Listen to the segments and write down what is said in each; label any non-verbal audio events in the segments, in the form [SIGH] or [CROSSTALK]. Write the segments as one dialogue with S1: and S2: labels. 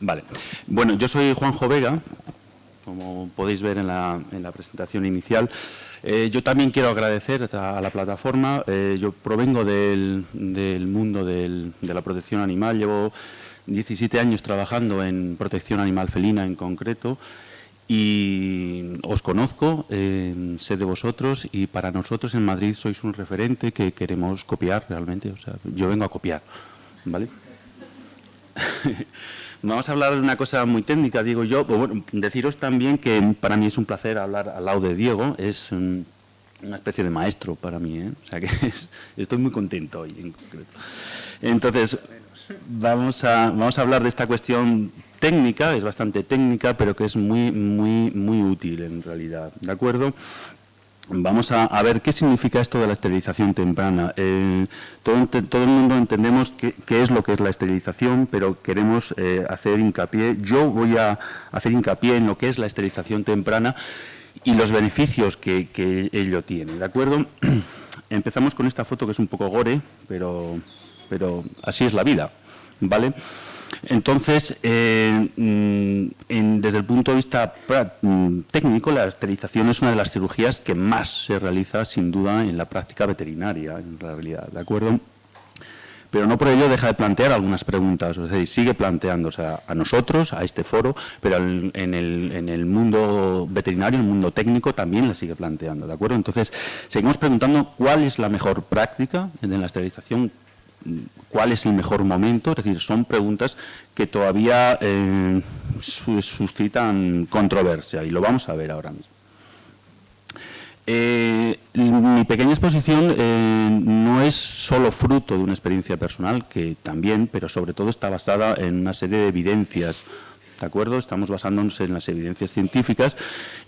S1: Vale. Bueno, yo soy Juanjo Vega, como podéis ver en la, presentación inicial. Eh, yo también quiero agradecer a, la plataforma. Eh, yo provengo del, mundo de la protección animal. Llevo 17 años trabajando en protección animal felina en concreto y os conozco, eh, sé de vosotros y para nosotros en Madrid sois un referente que queremos copiar realmente. O sea, yo vengo a copiar, ¿vale? [LAUGHS] Vamos a hablar de una cosa muy técnica, digo yo. Bueno, deciros también que para mí es un placer hablar al lado de Diego, es una especie de maestro para mí, ¿eh? o sea que [LAUGHS] estoy muy contento hoy en concreto. Entonces, vamos a, vamos a hablar de esta cuestión técnica, es bastante técnica, pero que es muy, muy, muy útil en realidad, ¿de acuerdo? Vamos a, ver qué significa esto de la esterilización temprana. Eh, todo, el mundo entendemos qué, es lo que es la esterilización, pero queremos eh, hacer hincapié, yo voy a hacer hincapié en lo que es la esterilización temprana y los beneficios que, ello tiene, ¿de acuerdo? [CLEARS THROAT] Empezamos con esta foto que es un poco gore, pero, pero así es la vida, ¿vale? Entonces, eh, mm, desde el punto de vista mm, técnico, la esterilización es una de las cirugías que más se realiza, sin duda, en la práctica veterinaria, en realidad, ¿de acuerdo? Pero no por ello deja de plantear algunas preguntas, o sea, sigue planteándose a, nosotros, a este foro, pero en, el, en el mundo veterinario, en el mundo técnico, también la sigue planteando, ¿de acuerdo? Entonces, seguimos preguntando cuál es la mejor práctica en la esterilización, cuál es el mejor momento, es decir, son preguntas que todavía eh, suscitan controversia y lo vamos a ver ahora mismo. Eh, mi pequeña exposición eh, no es solo fruto de una experiencia personal, que también, pero sobre todo está basada en una serie de evidencias ¿de acuerdo? Estamos basándonos en las evidencias científicas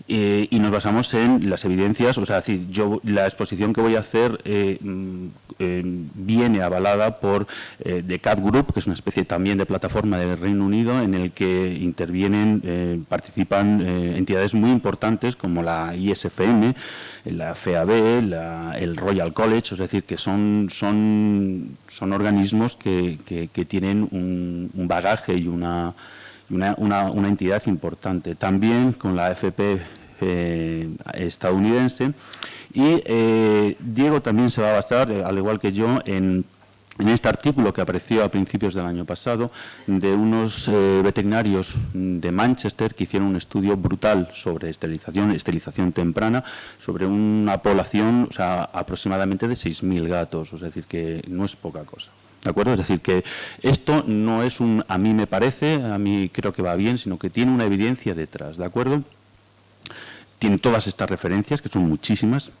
S1: eh, y nos basamos en las evidencias, o sea, decir, yo la exposición que voy a hacer eh, mm, eh, viene avalada por The Cat Group, que es una especie también de plataforma del Reino Unido en el que intervienen, participan entidades muy importantes como la ISFM, la FAB, el Royal College, es decir, que son, son, son organismos que, tienen un bagaje y una una, entidad importante. También con la AFP eh, estadounidense. Y eh, Diego también se va a basar, eh, al igual que yo, en, este artículo que apareció a principios del año pasado de unos veterinarios de Manchester que hicieron un estudio brutal sobre esterilización, esterilización temprana, sobre una población o sea, aproximadamente de 6.000 gatos, es decir, que no es poca cosa. ¿De acuerdo? Es decir, que esto no es un a mí me parece, a mí creo que va bien, sino que tiene una evidencia detrás, ¿de acuerdo? Tiene todas estas referencias, que son muchísimas.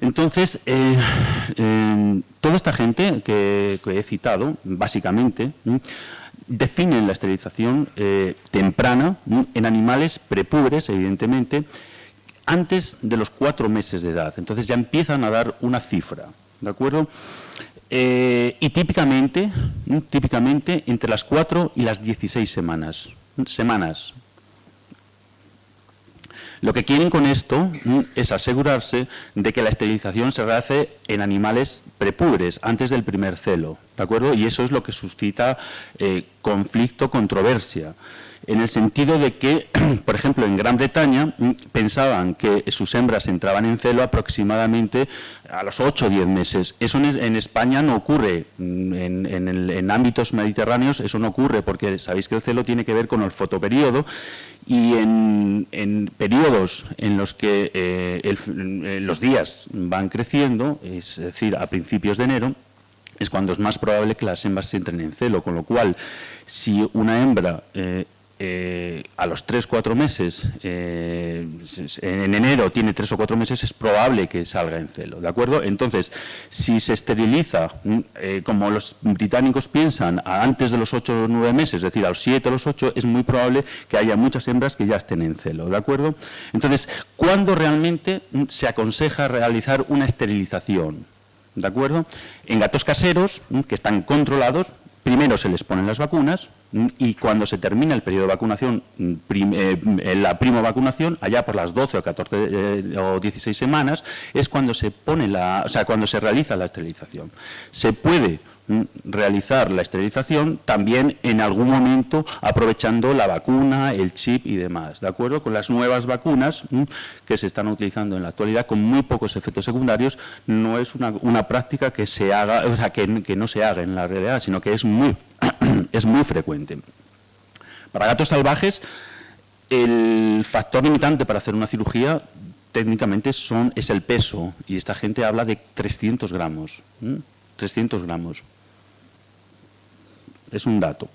S1: Entonces, eh, toda esta gente que, he citado, básicamente, definen la esterilización eh, temprana en animales prepúberes, evidentemente, antes de los cuatro meses de edad. Entonces ya empiezan a dar una cifra, ¿de acuerdo? Eh, y típicamente, típicamente entre las 4 y las 16 semanas. semanas. Lo que quieren con esto es asegurarse de que la esterilización se realice en animales prepúberes, antes del primer celo, ¿de acuerdo? Y eso es lo que suscita eh, conflicto, controversia en el sentido de que, [CLEARS THROAT] por ejemplo, en Gran Bretaña mm, pensaban que sus hembras entraban en celo aproximadamente a los 8 o 10 meses. Eso en, España no ocurre, mm, en, ámbitos mediterráneos eso no ocurre, porque sabéis que el celo tiene que ver con el fotoperiodo y en, periodos en los que eh, los días van creciendo, es decir, a principios de enero, es cuando es más probable que las hembras entren en celo, con lo cual, si una hembra eh, eh, a los 3-4 meses, eh, en enero tiene 3 o 4 meses, es probable que salga en celo, ¿de acuerdo? Entonces, si se esteriliza, mm, eh, como los británicos piensan, antes de los 8 o 9 meses, es decir, a los 7 o los 8, es muy probable que haya muchas hembras que ya estén en celo, ¿de acuerdo? Entonces, ¿cuándo realmente mm, se aconseja realizar una esterilización? ¿De acuerdo? En gatos caseros, mm, que están controlados, primero se les ponen las vacunas, y cuando se termina el periodo de vacunación, eh, la primo vacunación, allá por las 12 o 14 eh, o 16 semanas, es cuando se pone la, o sea, cuando se realiza la esterilización. Se puede realizar la esterilización también en algún momento aprovechando la vacuna, el chip y demás, ¿de acuerdo? Con las nuevas vacunas que se están utilizando en la actualidad con muy pocos efectos secundarios, no es una, práctica que se haga, o sea, que, que, no se haga en la realidad, sino que es muy, es muy frecuente. Para gatos salvajes, el factor limitante para hacer una cirugía técnicamente son, es el peso, y esta gente habla de 300 gramos. 300 gramos. Es un dato.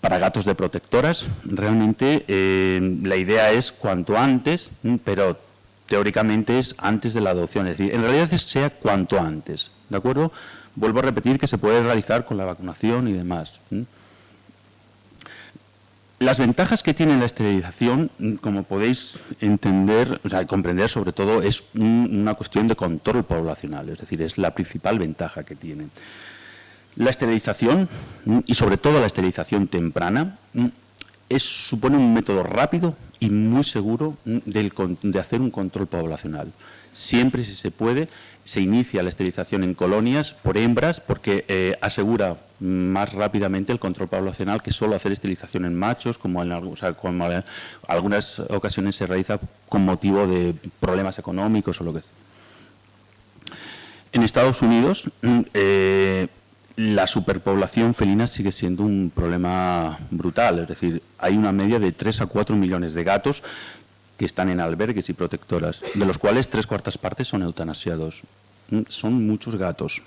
S1: Para gatos de protectoras, realmente eh, la idea es cuanto antes, pero teóricamente es antes de la adopción. Es decir, en realidad sea cuanto antes. ¿De acuerdo? Vuelvo a repetir que se puede realizar con la vacunación y demás. Las ventajas que tiene la esterilización, como podéis entender, o sea, comprender sobre todo, es una cuestión de control poblacional, es decir, es la principal ventaja que tiene. La esterilización, y sobre todo la esterilización temprana, es, supone un método rápido y muy seguro de hacer un control poblacional. Siempre, si se puede, se inicia la esterilización en colonias por hembras porque eh, asegura más rápidamente el control poblacional que solo hacer esterilización en machos, como en algunas ocasiones se realiza con motivo de problemas económicos o lo que sea. En Estados Unidos, eh, la superpoblación felina sigue siendo un problema brutal, es decir, hay una media de 3 a 4 millones de gatos que están en albergues y protectoras, de los cuales tres cuartas partes son eutanasiados. Mm, son muchos gatos.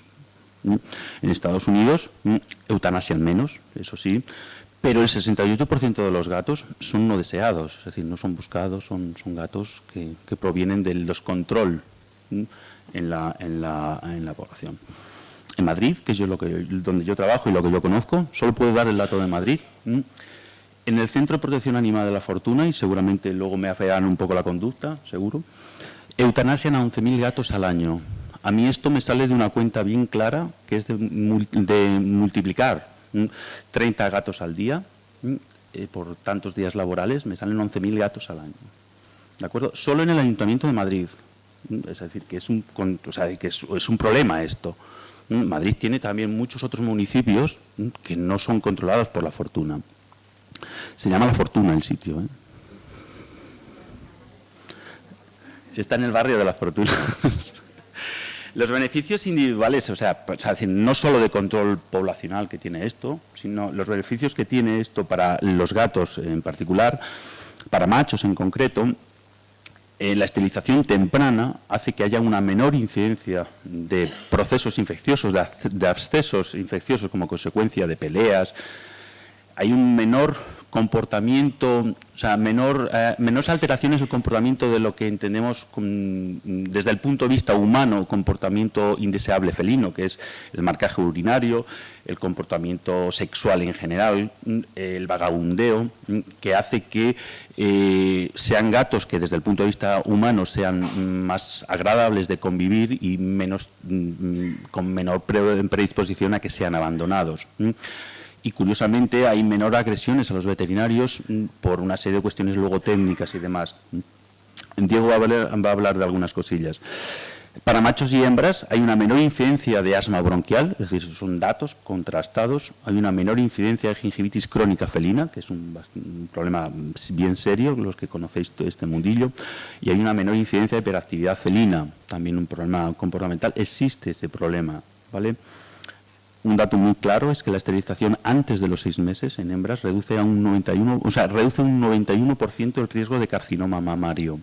S1: Mm, en Estados Unidos mm, eutanasian menos, eso sí, pero el 68% de los gatos son no deseados, es decir, no son buscados, son, son gatos que, provienen del descontrol en la, en, la, en la población en Madrid, que es lo que, donde yo trabajo y lo que yo conozco, solo puedo dar el dato de Madrid. En el Centro de Protección Animal de la Fortuna, y seguramente luego me afean un poco la conducta, seguro, eutanasian a 11.000 gatos al año. A mí esto me sale de una cuenta bien clara, que es de, multiplicar 30 gatos al día eh, por tantos días laborales, me salen 11.000 gatos al año. ¿De acuerdo? Solo en el Ayuntamiento de Madrid. Es decir, que es un, que es un problema esto. Madrid tiene también muchos otros municipios que no son controlados por la fortuna. Se llama La Fortuna el sitio. ¿eh? Está en el barrio de La Fortuna. [LAUGHS] Los beneficios individuales, o sea, no solo de control poblacional que tiene esto, sino los beneficios que tiene esto para los gatos en particular, para machos en concreto, eh, la esterilización temprana hace que haya una menor incidencia de procesos infecciosos, de, abscesos infecciosos como consecuencia de peleas. Hay un menor comportamiento, o sea, menor, eh, menores alteraciones el comportamiento de lo que entendemos desde el punto de vista humano, comportamiento indeseable felino, que es el marcaje urinario, el comportamiento sexual en general, el vagabundeo, que hace que eh, sean gatos que desde el punto de vista humano sean más agradables de convivir y menos, mm, con menor predisposición a que sean abandonados y curiosamente hay menor agresiones a los veterinarios mm, por una serie de cuestiones luego técnicas y demás. Diego va a hablar, de algunas cosillas. Para machos y hembras hay una menor incidencia de asma bronquial, es decir, son datos contrastados. Hay una menor incidencia de gingivitis crónica felina, que es un, un, problema bien serio, los que conocéis todo este mundillo. Y hay una menor incidencia de hiperactividad felina, también un problema comportamental. Existe ese problema, ¿vale? Un dato muy claro es que la esterilización antes de los seis meses en hembras reduce a un 91, o sea, reduce un 91% el riesgo de carcinoma mamario.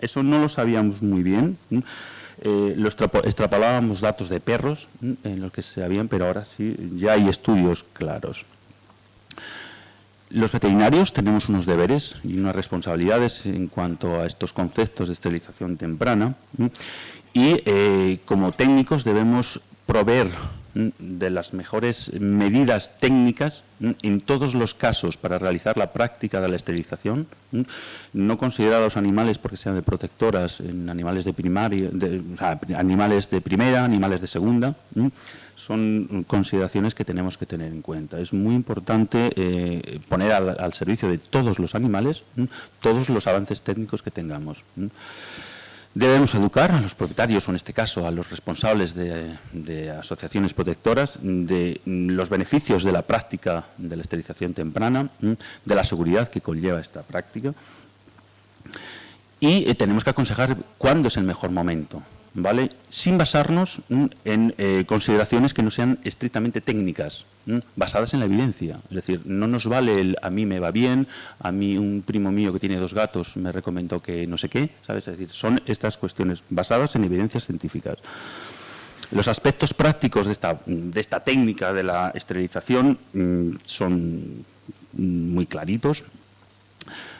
S1: Eso no lo sabíamos muy bien. Eh, lo extrapolábamos datos de perros en los que se sabían, pero ahora sí, ya hay estudios claros. Los veterinarios tenemos unos deberes y unas responsabilidades en cuanto a estos conceptos de esterilización temprana y eh, como técnicos debemos proveer de las mejores medidas técnicas en todos los casos para realizar la práctica de la esterilización, no considerar a los animales porque sean de protectoras, en animales de primaria, animales de primera, animales de segunda, son consideraciones que tenemos que tener en cuenta. Es muy importante eh, poner al, servicio de todos los animales todos los avances técnicos que tengamos. Debemos educar a los propietarios, o en este caso a los responsables de, asociaciones protectoras, de los beneficios de la práctica de la esterilización temprana, de la seguridad que conlleva esta práctica. Y eh, tenemos que aconsejar cuándo es el mejor momento. ¿Vale? sin basarnos en eh, consideraciones que no sean estrictamente técnicas, basadas en la evidencia. Es decir, no nos vale el a mí me va bien, a mí un primo mío que tiene dos gatos me recomendó que no sé qué, ¿sabes? Es decir, son estas cuestiones basadas en evidencias científicas. Los aspectos prácticos de esta, de esta técnica de la esterilización mm, son muy claritos.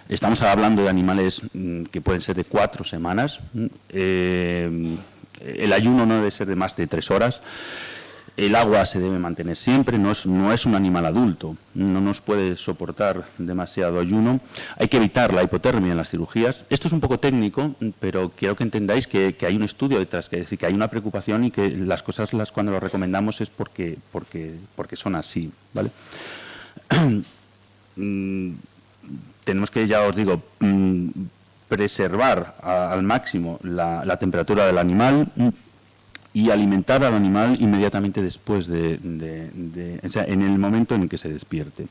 S1: Estamos hablando de animales mm, que pueden ser de cuatro semanas. Mm, eh, el ayuno no debe ser de más de tres horas. El agua se debe mantener siempre, no es, no es un animal adulto, no nos puede soportar demasiado ayuno. Hay que evitar la hipotermia en las cirugías. Esto es un poco técnico, pero quiero que entendáis que, hay un estudio detrás, que, que hay una preocupación y que las cosas las cuando lo recomendamos es porque, porque, porque son así. ¿vale? [CLEARS THROAT] Tenemos que, ya os digo, mm, preservar al máximo la, temperatura del animal mm, y alimentar al animal inmediatamente después de, o sea, en el momento en el que se despierte.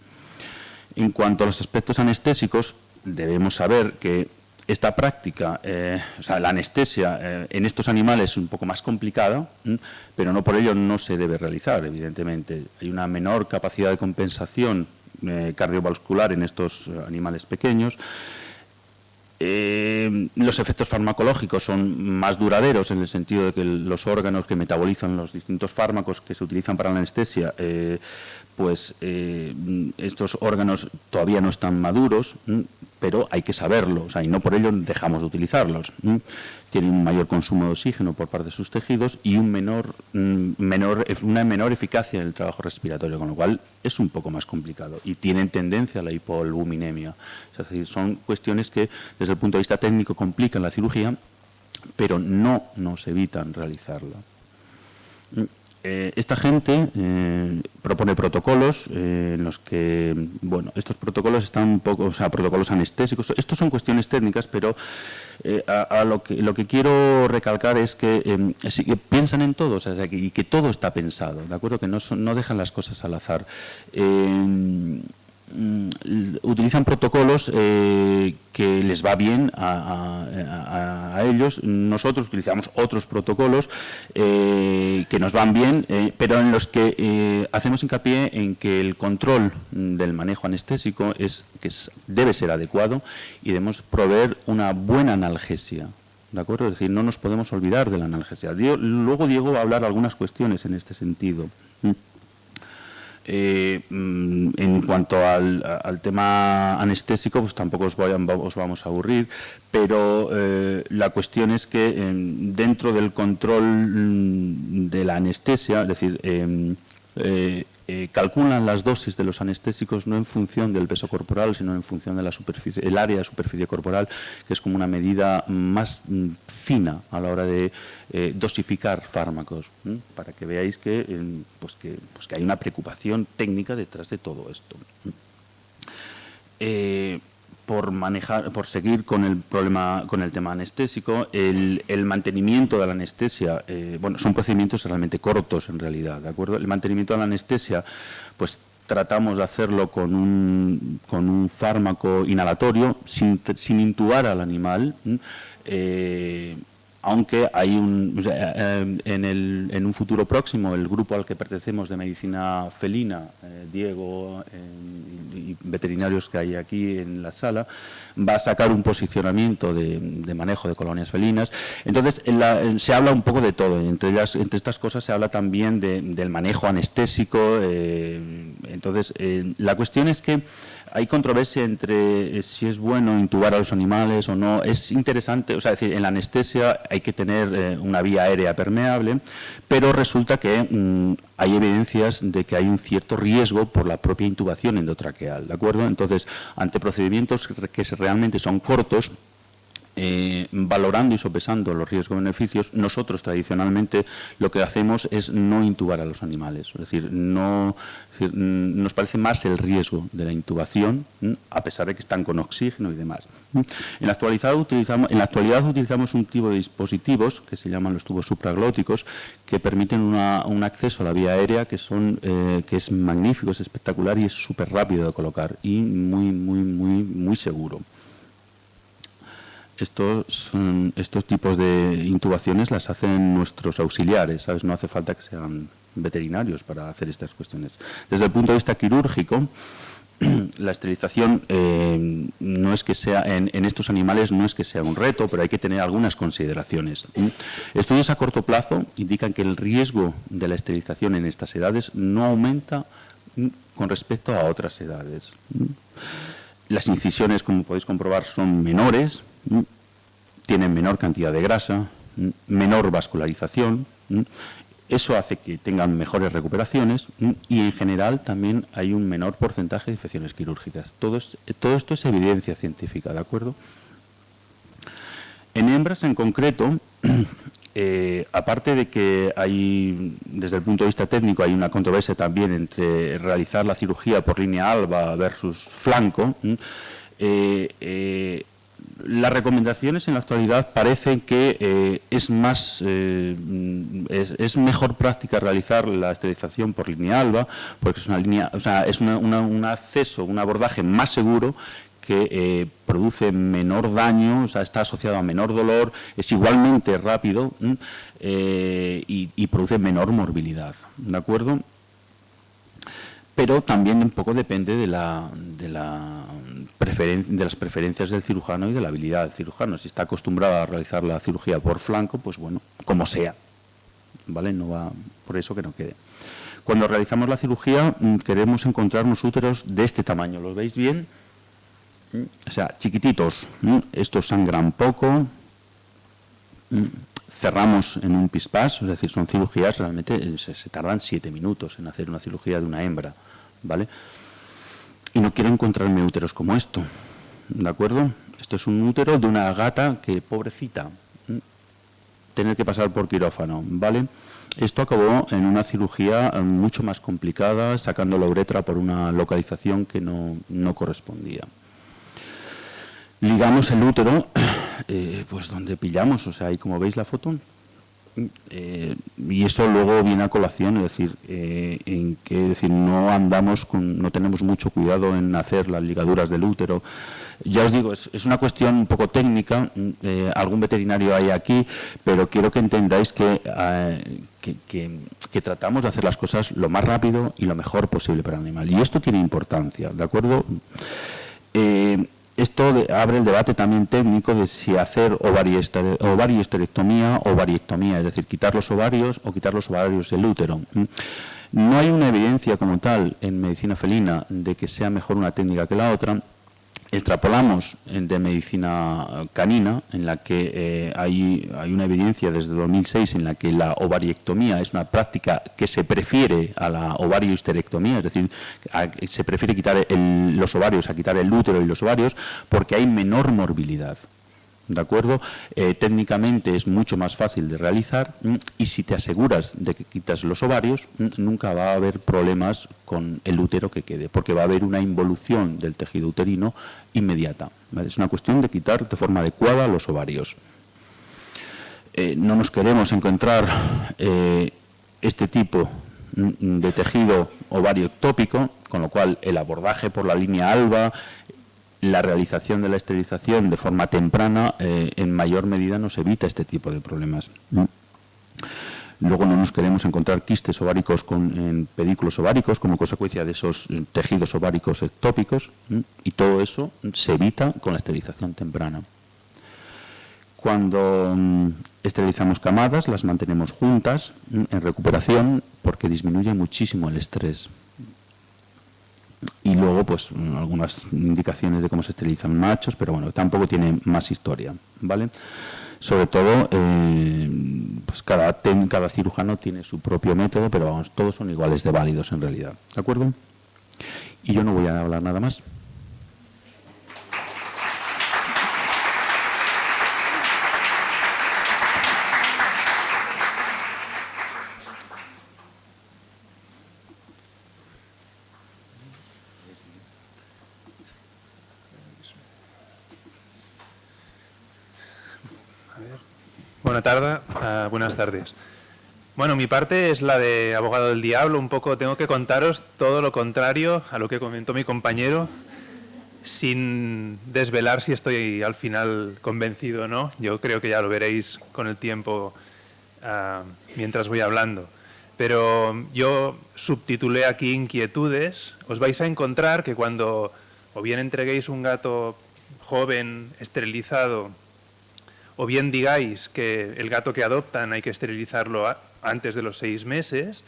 S1: En cuanto a los aspectos anestésicos, debemos saber que esta práctica, eh, o sea, la anestesia eh, en estos animales es un poco más complicada, mm, pero no por ello no se debe realizar, evidentemente. Hay una menor capacidad de compensación eh, cardiovascular en estos animales pequeños. Eh, los efectos farmacológicos son más duraderos en el sentido de que los órganos que metabolizan los distintos fármacos que se utilizan para la anestesia, eh, pues estos órganos todavía no están maduros, pero hay que saberlo, y no por ello dejamos de utilizarlos tienen un mayor consumo de oxígeno por parte de sus tejidos y mm, una menor eficacia en el trabajo respiratorio, con lo cual es un poco más complicado y tienen tendencia a la hipoalbuminemia. Es decir, son cuestiones que desde el punto de vista técnico complican la cirugía, pero no nos evitan realizarla. Eh, esta gente eh, propone protocolos eh, en los que, bueno, estos protocolos están un poco, o sea, protocolos anestésicos. Estos son cuestiones técnicas, pero a, lo, que, lo que quiero recalcar es que, piensan en todo, y que todo está pensado, ¿de acuerdo? Que no, no dejan las cosas al azar. Mm, utilizan protocolos eh, que les va bien a, ellos. Nosotros utilizamos otros protocolos eh, que nos van bien, eh, pero en los que hacemos hincapié en que el control del manejo anestésico es que debe ser adecuado y debemos proveer una buena analgesia. ¿De acuerdo? Es decir, no nos podemos olvidar de la analgesia. luego Diego va a hablar algunas cuestiones en este sentido. Eh, mm, en cuanto al, tema anestésico, pues tampoco os, vamos a aburrir, pero eh, la cuestión es que dentro del control mm, de la anestesia, es decir, em, eh, eh, calculan las dosis de los anestésicos no en función del peso corporal, sino en función de la superficie, el área de superficie corporal, que es como una medida más mm, fina a la hora de eh, dosificar fármacos, para que veáis pues que, pues que, hay una preocupación técnica detrás de todo esto por manejar, por seguir con el problema, con el tema anestésico, el, mantenimiento de la anestesia, eh, bueno, son procedimientos realmente cortos en realidad, ¿de acuerdo? El mantenimiento de la anestesia, pues tratamos de hacerlo con un, con un fármaco inhalatorio, sin, sin intubar al animal, aunque hay un, eh, en, el, en, un futuro próximo el grupo al que pertenecemos de medicina felina, eh, Diego eh, y veterinarios que hay aquí en la sala, va a sacar un posicionamiento de, manejo de colonias felinas. Entonces, se habla un poco de todo, entre, entre estas cosas se habla también del manejo anestésico. entonces, la cuestión es que hay controversia entre eh, si es bueno intubar a los animales o no. Es interesante, o sea, decir, en la anestesia hay que tener eh, una vía aérea permeable, pero resulta que mm, hay evidencias de que hay un cierto riesgo por la propia intubación endotraqueal, ¿de acuerdo? Entonces, ante procedimientos que realmente son cortos, eh, valorando y sopesando los riesgos-beneficios, nosotros tradicionalmente lo que hacemos es no intubar a los animales. Es decir, no, nos parece más el riesgo de la intubación, a pesar de que están con oxígeno y demás. En la, actualidad utilizamos, en la actualidad utilizamos un tipo de dispositivos que se llaman los tubos supraglóticos que permiten un acceso a la vía aérea que, son, eh, que es magnífico, es espectacular y es súper rápido de colocar y muy, muy, muy, muy seguro. Estos, estos tipos de intubaciones las hacen nuestros auxiliares, ¿sabes? No hace falta que sean veterinarios para hacer estas cuestiones. Desde el punto de vista quirúrgico, [CLEARS THROAT] la esterilización eh, no es que sea en, estos animales no es que sea un reto, pero hay que tener algunas consideraciones. Estudios a corto plazo indican que el riesgo de la esterilización en estas edades no aumenta con respecto a otras edades. Las incisiones, como podéis comprobar, son menores, tienen menor cantidad de grasa, menor vascularización eso hace que tengan mejores recuperaciones y en general también hay un menor porcentaje de infecciones quirúrgicas. Todo, esto es evidencia científica, ¿de acuerdo? En hembras en concreto, [CLEARS THROAT] eh, aparte de que hay, desde el punto de vista técnico, hay una controversia también entre realizar la cirugía por línea alba versus flanco, eh, eh, las recomendaciones en la actualidad parecen que eh, es más eh, es, mejor práctica realizar la esterilización por línea alba porque es una línea o sea es un acceso un abordaje más seguro que eh, produce menor daño, o sea, está asociado a menor dolor, es igualmente rápido y, y, produce menor morbilidad, ¿de acuerdo? Pero también un poco depende de la, de la de las preferencias del cirujano y de la habilidad del cirujano. Si está acostumbrado a realizar la cirugía por flanco, pues bueno, como sea, ¿vale? No va por eso que no quede. Cuando realizamos la cirugía mm, queremos encontrar unos úteros de este tamaño, ¿los veis bien? Mm, o sea, chiquititos, mm, estos sangran poco, cerramos en un pispás, es decir, son cirugías, realmente eh, se tardan siete minutos en hacer una cirugía de una hembra, ¿vale? Y no quiero encontrarme úteros como esto, ¿de acuerdo? Esto es un útero de una gata que, pobrecita, tener que pasar por quirófano, ¿vale? Esto acabó en una cirugía eh, mucho más complicada, sacando la uretra por una localización que no, correspondía. Ligamos el útero, [COUGHS] eh, pues donde pillamos, o sea, ahí como veis la foto, eh, y eso luego viene a colación, es decir, eh, en que decir, no andamos, con, no tenemos mucho cuidado en hacer las ligaduras del útero. Ya os digo, es, una cuestión un poco técnica, eh, algún veterinario hay aquí, pero quiero que entendáis que, que, tratamos de hacer las cosas lo más rápido y lo mejor posible para el animal. Y esto tiene importancia, ¿de acuerdo? Esto abre el debate también técnico de si hacer ovarioesterectomía o ovariectomía, es decir, quitar los ovarios o quitar los ovarios del útero. No hay una evidencia como tal en medicina felina de que sea mejor una técnica que la otra, extrapolamos de medicina canina, en la que eh, hay, hay, una evidencia desde 2006 en la que la ovariectomía es una práctica que se prefiere a la ovariohisterectomía, es decir, se prefiere quitar los ovarios a quitar el útero y los ovarios porque hay menor morbilidad. ¿De acuerdo? Eh, técnicamente es mucho más fácil de realizar mm, y si te aseguras de que quitas los ovarios, mm, nunca va a haber problemas con el útero que quede, porque va a haber una involución del tejido uterino inmediata. Es una cuestión de quitar de forma adecuada los ovarios. Eh, no nos queremos encontrar eh, este tipo mm, de tejido ovario ectópico, con lo cual el abordaje por la línea alba, la realización de la esterilización de forma temprana eh, en mayor medida nos evita este tipo de problemas. Luego no nos queremos encontrar quistes ováricos con, en pedículos ováricos como consecuencia de esos tejidos ováricos ectópicos y todo eso se evita con la esterilización temprana. Cuando mm, esterilizamos camadas las mantenemos juntas en recuperación porque disminuye muchísimo el estrés y luego pues algunas indicaciones de cómo se esterilizan machos, pero bueno, tampoco tiene más historia, ¿vale? Sobre todo, eh, pues cada, cada cirujano tiene su propio método, pero vamos, todos son iguales de válidos en realidad, ¿de acuerdo? Y yo no voy a hablar nada más.
S2: Tardes. Ah, buenas tardes. Bueno, mi parte es la de abogado del diablo. Un poco tengo que contaros todo lo contrario a lo que comentó mi compañero, sin desvelar si estoy al final convencido o no. Yo creo que ya lo veréis con el tiempo ah, mientras voy hablando. Pero yo subtitulé aquí inquietudes. Os vais a encontrar que cuando o bien entreguéis un gato joven, esterilizado, o bien digáis que el gato que adoptan hay que esterilizarlo antes de los seis meses,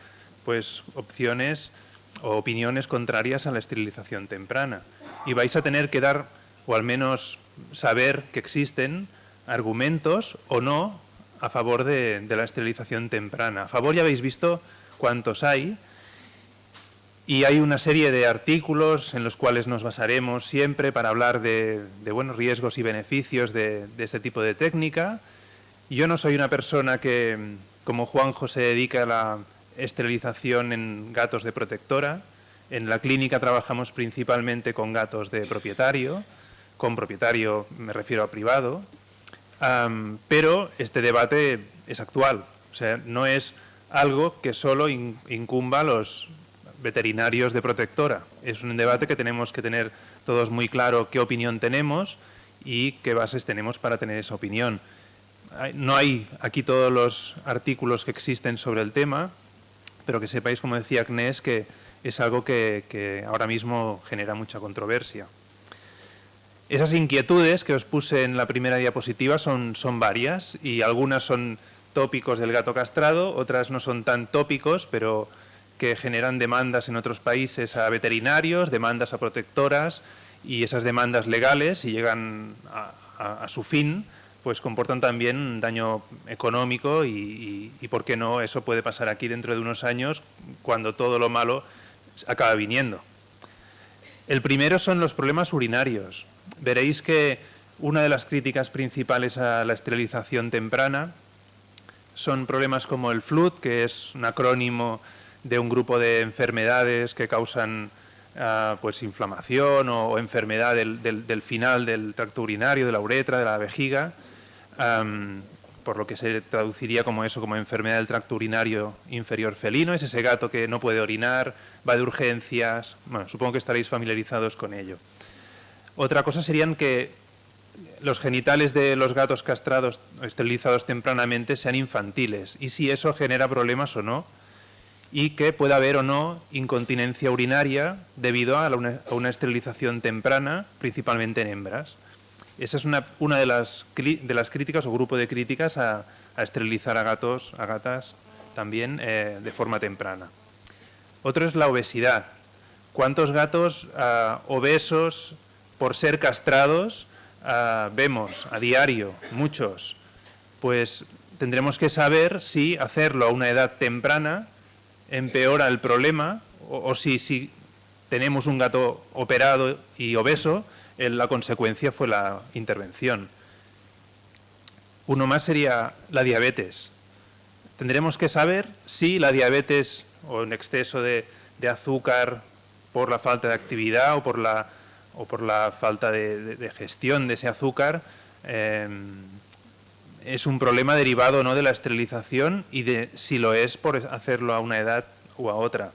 S2: pues opciones o opiniones contrarias a la esterilización temprana. Y vais a tener que dar, o al menos saber que existen argumentos o no a favor de, de la esterilización temprana. A favor ya habéis visto cuántos hay, y hay una serie de artículos en los cuales nos basaremos siempre para hablar de, buenos riesgos y beneficios de, este tipo de técnica. Yo no soy una persona que, como Juanjo, se dedica a la esterilización en gatos de protectora. En la clínica trabajamos principalmente con gatos de propietario, con propietario me refiero a privado, pero este debate es actual, o sea, no es algo que solo incumba los veterinarios de protectora. Es un debate que tenemos que tener todos muy claro qué opinión tenemos y qué bases tenemos para tener esa opinión. No hay aquí todos los artículos que existen sobre el tema, pero que sepáis, como decía Agnes, que es algo que, ahora mismo genera mucha controversia. Esas inquietudes que os puse en la primera diapositiva son, son varias y algunas son tópicos del gato castrado, otras no son tan tópicos, pero que generan demandas en otros países a veterinarios, demandas a protectoras y esas demandas legales, si llegan a, su fin, pues comportan también daño económico y, ¿por qué no? Eso puede pasar aquí dentro de unos años cuando todo lo malo acaba viniendo. El primero son los problemas urinarios. Veréis que una de las críticas principales a la esterilización temprana son problemas como el FLUT, que es un acrónimo de un grupo de enfermedades que causan ah, pues inflamación o, enfermedad del, final del tracto urinario, de la uretra, de la vejiga, por lo que se traduciría como eso, como enfermedad del tracto urinario inferior felino. Es ese gato que no puede orinar, va de urgencias. Bueno, supongo que estaréis familiarizados con ello. Otra cosa serían que los genitales de los gatos castrados o esterilizados tempranamente sean infantiles y si eso genera problemas o no y que pueda haber o no incontinencia urinaria debido a, una, esterilización temprana, principalmente en hembras. Esa es una, de, las, de, las, críticas o grupo de críticas a, esterilizar a gatos, a gatas también eh, de forma temprana. Otro es la obesidad. ¿Cuántos gatos ah, obesos por ser castrados ah, vemos a diario? Muchos. Pues tendremos que saber si hacerlo a una edad temprana empeora el problema o, si, si, tenemos un gato operado y obeso, la consecuencia fue la intervención. Uno más sería la diabetes. Tendremos que saber si la diabetes o un exceso de, azúcar por la falta de actividad o por la, o por la falta de, gestión de ese azúcar em, es un problema derivado no de la esterilización y de si lo es por hacerlo a una edad o a otra.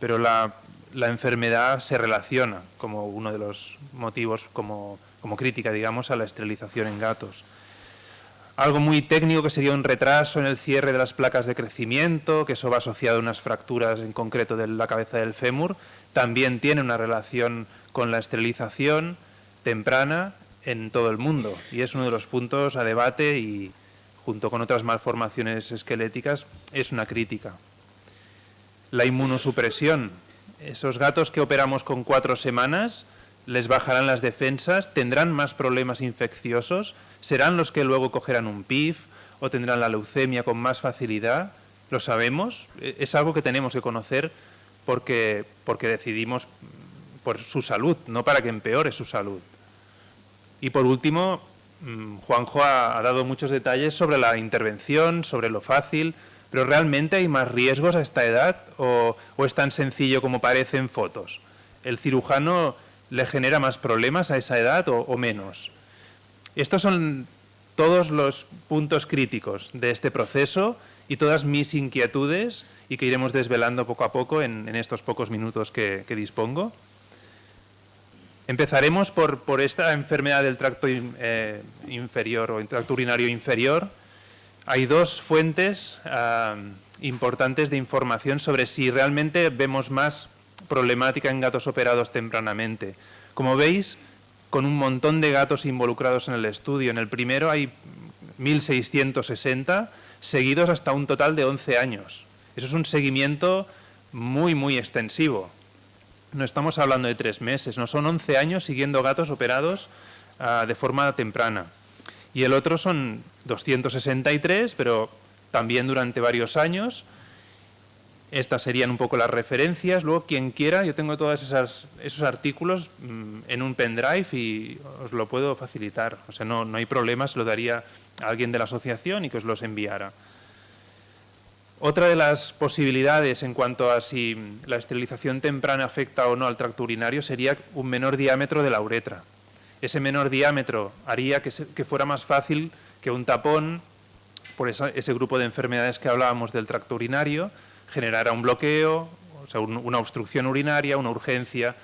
S2: Pero la, enfermedad se relaciona como uno de los motivos, como, como crítica, digamos, a la esterilización en gatos. Algo muy técnico que sería un retraso en el cierre de las placas de crecimiento, que eso va asociado a unas fracturas en concreto de la cabeza del fémur, también tiene una relación con la esterilización temprana en todo el mundo y es uno de los puntos a debate y junto con otras malformaciones esqueléticas es una crítica. La inmunosupresión. Esos gatos que operamos con cuatro semanas les bajarán las defensas, tendrán más problemas infecciosos, serán los que luego cogerán un PIF o tendrán la leucemia con más facilidad. ¿Lo sabemos? E, es algo que tenemos que conocer porque, porque decidimos por su salud, no para que empeore su salud. Y por último, mm, Juanjo ha, dado muchos detalles sobre la intervención, sobre lo fácil, pero ¿realmente hay más riesgos a esta edad o, es tan sencillo como parece en fotos? ¿El cirujano le genera más problemas a esa edad o, menos? Estos son todos los puntos críticos de este proceso y todas mis inquietudes y que iremos desvelando poco a poco en, estos pocos minutos que, dispongo. Empezaremos por, esta enfermedad del tracto eh, inferior o tracto urinario inferior. Hay dos fuentes ah, importantes de información sobre si realmente vemos más problemática en gatos operados tempranamente. Como veis, con un montón de gatos involucrados en el estudio. En el primero hay 1.660, seguidos hasta un total de 11 años. Eso es un seguimiento muy, muy extensivo. No estamos hablando de tres meses, no son 11 años siguiendo gatos operados ah, de forma temprana. Y el otro son 263, pero también durante varios años. Estas serían un poco las referencias. Luego, quien quiera, yo tengo todos esos artículos mm, en un pendrive y os lo puedo facilitar. O sea, no, no hay problema, se lo daría a alguien de la asociación y que os los enviara. Otra de las posibilidades en cuanto a si la esterilización temprana afecta o no al tracto urinario sería un menor diámetro de la uretra. Ese menor diámetro haría que, fuera más fácil que un tapón por ese grupo de enfermedades que hablábamos del tracto urinario generara un bloqueo, o sea, una obstrucción urinaria, una urgencia.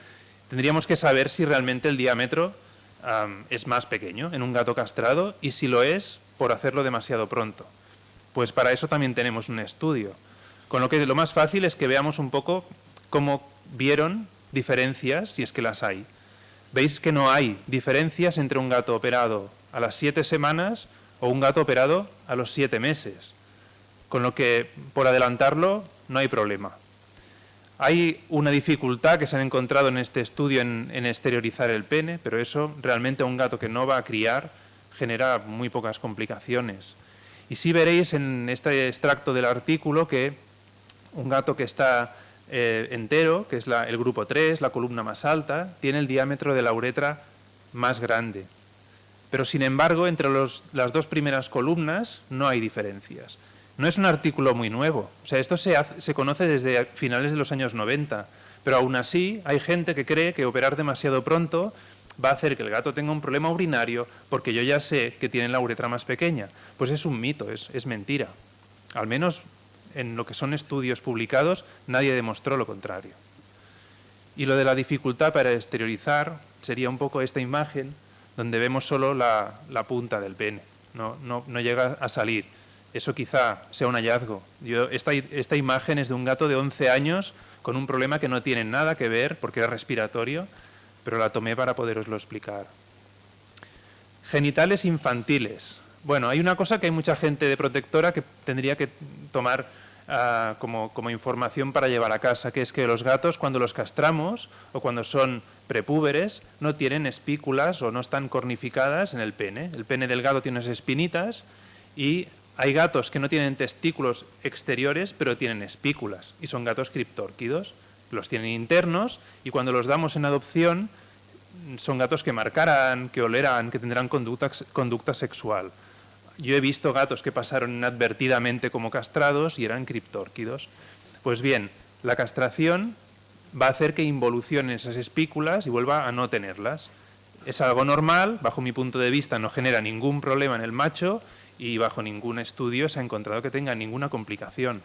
S2: Tendríamos que saber si realmente el diámetro es más pequeño en un gato castrado y si lo es, por hacerlo demasiado pronto. Pues para eso también tenemos un estudio. Con lo que lo más fácil es que veamos un poco cómo vieron diferencias, si es que las hay. Veis que no hay diferencias entre un gato operado a las siete semanas o un gato operado a los siete meses. Con lo que, por adelantarlo, no hay problema. Hay una dificultad que se ha encontrado en este estudio en, en, exteriorizar el pene, pero eso realmente a un gato que no va a criar genera muy pocas complicaciones. Y sí veréis en este extracto del artículo que un gato que está eh, entero, que es el grupo 3, la columna más alta, tiene el diámetro de la uretra más grande. Pero sin embargo, entre las dos primeras columnas no hay diferencias. No es un artículo muy nuevo, o sea, esto se, se conoce desde finales de los años 90, pero aún así hay gente que cree que operar demasiado pronto va a hacer que el gato tenga un problema urinario porque yo ya sé que tiene la uretra más pequeña. Pues es un mito, es, es mentira. Al menos en lo que son estudios publicados nadie demostró lo contrario. Y lo de la dificultad para exteriorizar sería un poco esta imagen donde vemos solo la, punta del pene, no, no, no, llega a salir. Eso quizá sea un hallazgo. Yo, esta, esta imagen es de un gato de 11 años con un problema que no tiene nada que ver porque es respiratorio pero la tomé para poderoslo explicar. Genitales infantiles. Bueno, hay una cosa que hay mucha gente de protectora que tendría que tomar ah, como, como, información para llevar a casa, que es que los gatos cuando los castramos o cuando son prepúberes no tienen espículas o no están cornificadas en el pene. El pene del gato tiene espinitas y hay gatos que no tienen testículos exteriores pero tienen espículas y son gatos criptórquidos los tienen internos y cuando los damos en adopción son gatos que marcarán, que olerán, que tendrán conducta, conducta sexual. Yo he visto gatos que pasaron inadvertidamente como castrados y eran criptórquidos. Pues bien, la castración va a hacer que involucionen esas espículas y vuelva a no tenerlas. Es algo normal, bajo mi punto de vista no genera ningún problema en el macho y bajo ningún estudio se ha encontrado que tenga ninguna complicación.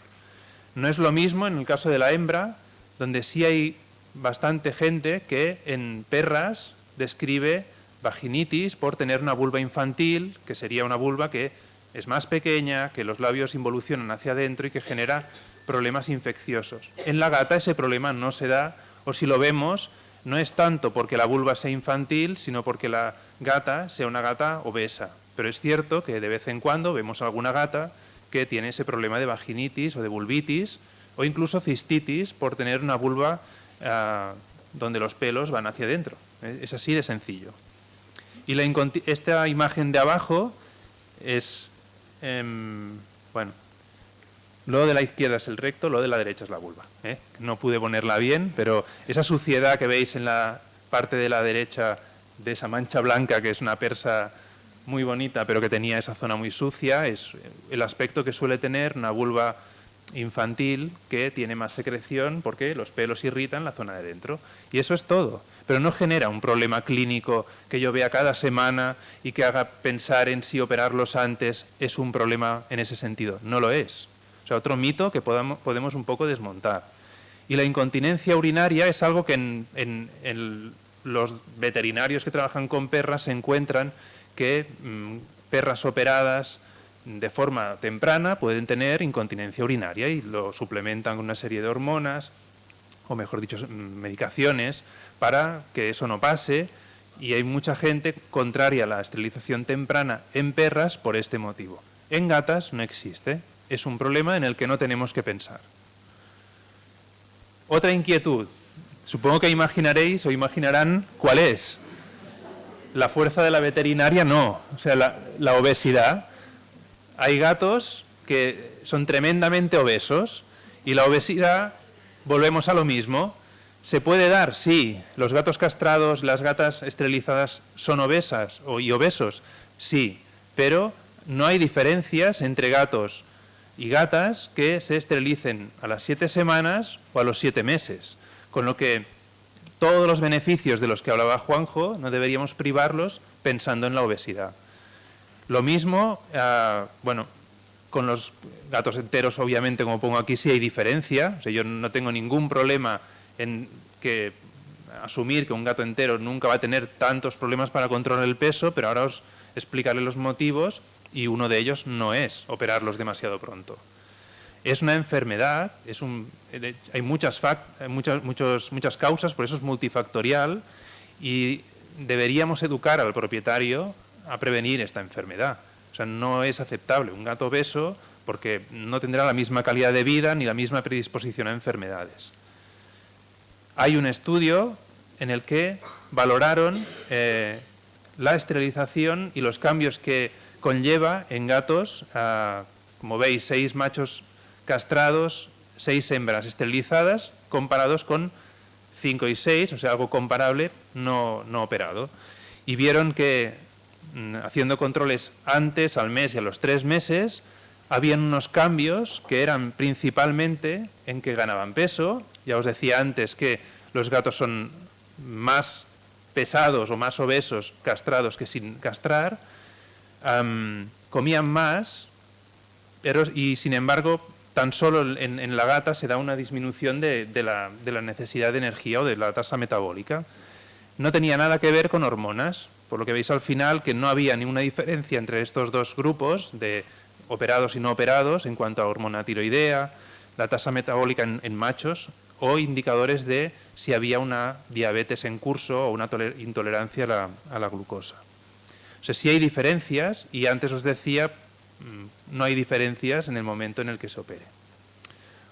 S2: No es lo mismo en el caso de la hembra, donde sí hay bastante gente que en perras describe vaginitis por tener una vulva infantil, que sería una vulva que es más pequeña, que los labios involucionan hacia adentro y que genera problemas infecciosos. En la gata ese problema no se da, o si lo vemos, no es tanto porque la vulva sea infantil, sino porque la gata sea una gata obesa. Pero es cierto que de vez en cuando vemos alguna gata que tiene ese problema de vaginitis o de vulvitis, o incluso cistitis por tener una vulva donde los pelos van hacia adentro. Es así de sencillo. Y esta imagen de abajo es, em, bueno, lo de la izquierda es el recto, lo de la derecha es la vulva. ¿eh? No pude ponerla bien, pero esa suciedad que veis en la parte de la derecha de esa mancha blanca, que es una persa muy bonita, pero que tenía esa zona muy sucia, es el aspecto que suele tener una vulva infantil que tiene más secreción porque los pelos irritan la zona de dentro. Y eso es todo. Pero no genera un problema clínico que yo vea cada semana y que haga pensar en si operarlos antes es un problema en ese sentido. No lo es. O sea, otro mito que podamos, podemos un poco desmontar. Y la incontinencia urinaria es algo que en, los veterinarios que trabajan con perras se encuentran que mm, perras operadas de forma temprana pueden tener incontinencia urinaria y lo suplementan con una serie de hormonas, o mejor dicho, medicaciones, para que eso no pase. Y hay mucha gente contraria a la esterilización temprana en perras por este motivo. En gatas no existe. Es un problema en el que no tenemos que pensar. Otra inquietud. Supongo que imaginaréis o imaginarán cuál es. La fuerza de la veterinaria no. O sea, la, la obesidad hay gatos que son tremendamente obesos y la obesidad, volvemos a lo mismo, ¿se puede dar? Sí. ¿Los gatos castrados, las gatas esterilizadas son obesas y obesos? Sí, pero no hay diferencias entre gatos y gatas que se esterilicen a las siete semanas o a los siete meses, con lo que todos los beneficios de los que hablaba Juanjo no deberíamos privarlos pensando en la obesidad. Lo mismo, ah, bueno, con los gatos enteros, obviamente, como pongo aquí, sí hay diferencia. yo no tengo ningún problema en que asumir que un gato entero nunca va a tener tantos problemas para controlar el peso, pero ahora os explicaré los motivos y uno de ellos no es operarlos demasiado pronto. Es una enfermedad, es un, hay muchas, muchas, muchos, muchas causas, por eso es multifactorial y deberíamos educar al propietario a prevenir esta enfermedad. O sea, no es aceptable un gato obeso porque no tendrá la misma calidad de vida ni la misma predisposición a enfermedades. Hay un estudio en el que valoraron eh, la esterilización y los cambios que conlleva en gatos, como veis, seis machos castrados, seis hembras esterilizadas, comparados con cinco y seis, o sea, algo comparable, no, no operado. Y vieron que haciendo controles antes, al mes y a los tres meses, habían unos cambios que eran principalmente en que ganaban peso. Ya os decía antes que los gatos son más pesados o más obesos castrados que sin castrar, comían más pero, y sin embargo tan solo en, la gata se da una disminución de, la, de la necesidad de energía o de la tasa metabólica. No tenía nada que ver con hormonas, por lo que veis al final que no había ninguna diferencia entre estos dos grupos de operados y no operados en cuanto a hormona tiroidea, la tasa metabólica en, machos o indicadores de si había una diabetes en curso o una intolerancia a la, glucosa. O sea, sí hay diferencias y antes os decía, mm, no hay diferencias en el momento en el que se opere.